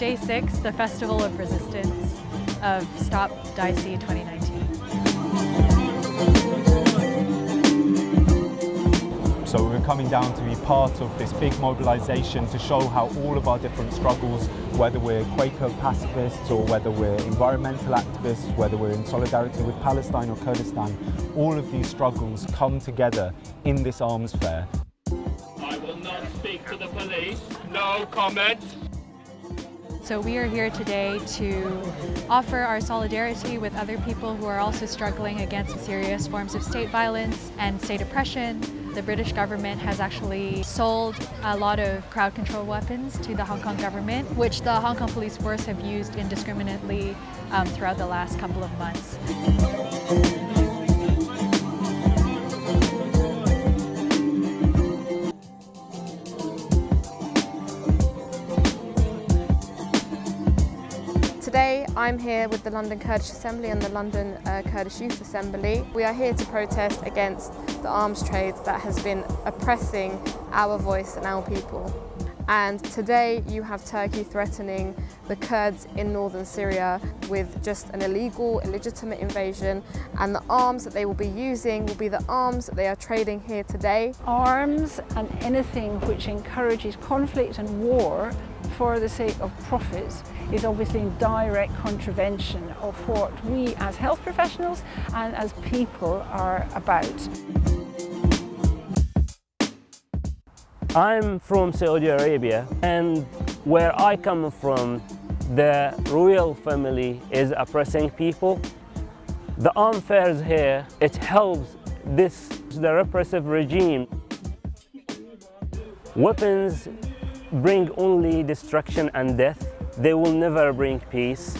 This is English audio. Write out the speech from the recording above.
2026, the Festival of Resistance of Stop DSEI 2019. So we're coming down to be part of this big mobilisation to show how all of our different struggles, whether we're Quaker pacifists or whether we're environmental activists, whether we're in solidarity with Palestine or Kurdistan, all of these struggles come together in this arms fair. I will not speak to the police. No comment. So we are here today to offer our solidarity with other people who are also struggling against serious forms of state violence and state oppression. The British government has actually sold a lot of crowd control weapons to the Hong Kong government, which the Hong Kong police force have used indiscriminately um, throughout the last couple of months. Today I'm here with the London Kurdish Assembly and the London uh, Kurdish Youth Assembly. We are here to protest against the arms trade that has been oppressing our voice and our people. And today you have Turkey threatening the Kurds in northern Syria with just an illegal, illegitimate invasion and the arms that they will be using will be the arms that they are trading here today. Arms and anything which encourages conflict and war for the sake of profits is obviously in direct contravention of what we as health professionals and as people are about. I'm from Saudi Arabia and where I come from the royal family is oppressing people. The arm fairs here, it helps this, the repressive regime. Weapons bring only destruction and death. They will never bring peace.